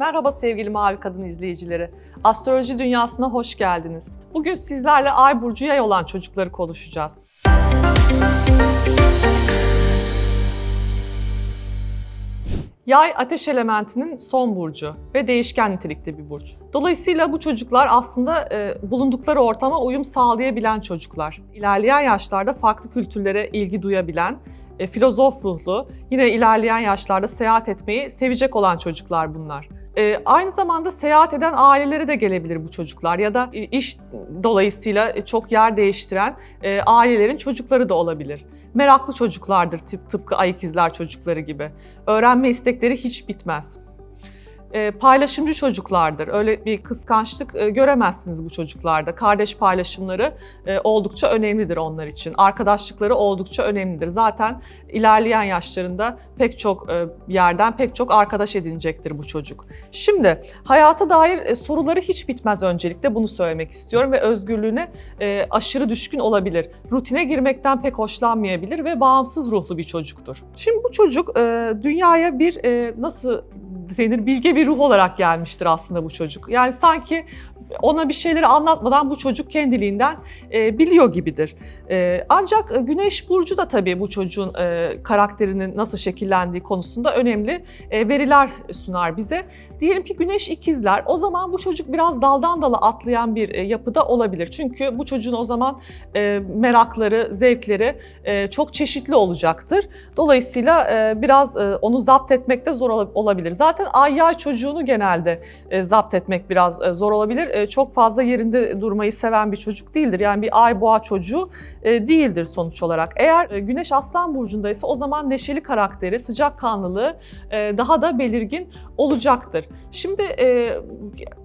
Merhaba sevgili Mavi Kadın izleyicileri. Astroloji dünyasına hoş geldiniz. Bugün sizlerle Ay burcu yay olan çocukları konuşacağız. Yay ateş elementinin son burcu ve değişken nitelikte bir burç. Dolayısıyla bu çocuklar aslında e, bulundukları ortama uyum sağlayabilen çocuklar. İlerleyen yaşlarda farklı kültürlere ilgi duyabilen, e, filozof ruhlu, yine ilerleyen yaşlarda seyahat etmeyi sevecek olan çocuklar bunlar. E, aynı zamanda seyahat eden ailelere de gelebilir bu çocuklar ya da e, iş dolayısıyla çok yer değiştiren e, ailelerin çocukları da olabilir. Meraklı çocuklardır tıpkı ay ikizler çocukları gibi. Öğrenme istekleri hiç bitmez e, paylaşımcı çocuklardır. Öyle bir kıskançlık e, göremezsiniz bu çocuklarda. Kardeş paylaşımları e, oldukça önemlidir onlar için. Arkadaşlıkları oldukça önemlidir. Zaten ilerleyen yaşlarında pek çok yerden pek çok arkadaş edinecektir bu çocuk. Şimdi hayata dair soruları hiç bitmez öncelikle bunu söylemek istiyorum ve özgürlüğüne aşırı düşkün olabilir. Rutine girmekten pek hoşlanmayabilir ve bağımsız ruhlu bir çocuktur. Şimdi bu çocuk dünyaya bir nasıl denir bilge bir ruh olarak gelmiştir aslında bu çocuk. Yani sanki ona bir şeyleri anlatmadan bu çocuk kendiliğinden e, biliyor gibidir. E, ancak e, Güneş burcu da tabii bu çocuğun e, karakterinin nasıl şekillendiği konusunda önemli e, veriler sunar bize. Diyelim ki Güneş ikizler, o zaman bu çocuk biraz daldan dala atlayan bir e, yapıda olabilir. Çünkü bu çocuğun o zaman e, merakları, zevkleri e, çok çeşitli olacaktır. Dolayısıyla e, biraz e, onu zapt etmekte zor olabilir. Zaten ay yay çocuğunu genelde e, zapt etmek biraz e, zor olabilir. E, çok fazla yerinde durmayı seven bir çocuk değildir. Yani bir ay boğa çocuğu e, değildir sonuç olarak. Eğer e, Güneş Aslan burcundaysa o zaman neşeli karakteri, sıcakkanlılığı e, daha da belirgin olacaktır. Şimdi e,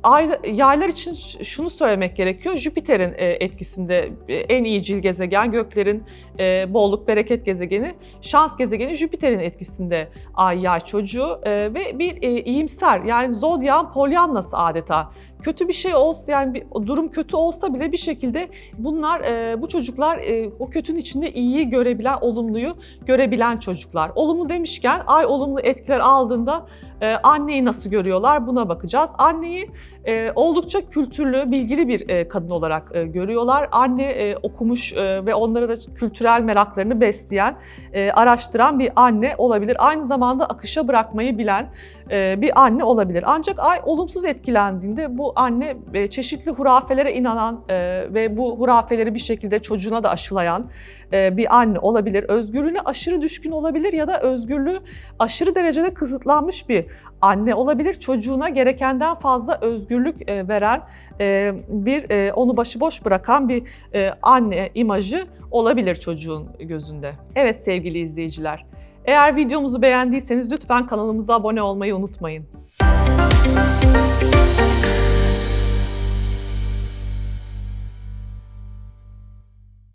ay, yaylar için şunu söylemek gerekiyor. Jüpiter'in e, etkisinde e, en iyicil gezegen, göklerin e, bolluk, bereket gezegeni, şans gezegeni Jüpiter'in etkisinde ay yay çocuğu e, ve bir e, iyimser yani zodyan polyannası adeta. Kötü bir şey olsa yani bir, durum kötü olsa bile bir şekilde bunlar e, bu çocuklar e, o kötünün içinde iyiyi görebilen, olumluyu görebilen çocuklar. Olumlu demişken ay olumlu etkiler aldığında e, anneyi nasıl görüyorlar buna bakacağız. Anneyi e, oldukça kültürlü, bilgili bir e, kadın olarak e, görüyorlar. Anne e, okumuş e, ve onlara da kültürel meraklarını besleyen, e, araştıran bir anne olabilir. Aynı zamanda akışa bırakmayı bilen e, bir anne olabilir. Ancak ay olumsuz etkilendiğinde bu anne e, çeşitli hurafelere inanan e, ve bu hurafeleri bir şekilde çocuğuna da aşılayan e, bir anne olabilir. Özgürlüğüne aşırı düşkün olabilir ya da özgürlüğü aşırı derecede kısıtlanmış bir anne olabilir. Çocuğuna gerekenden fazla özgürlük veren bir onu başıboş bırakan bir anne imajı olabilir çocuğun gözünde. Evet sevgili izleyiciler. Eğer videomuzu beğendiyseniz lütfen kanalımıza abone olmayı unutmayın.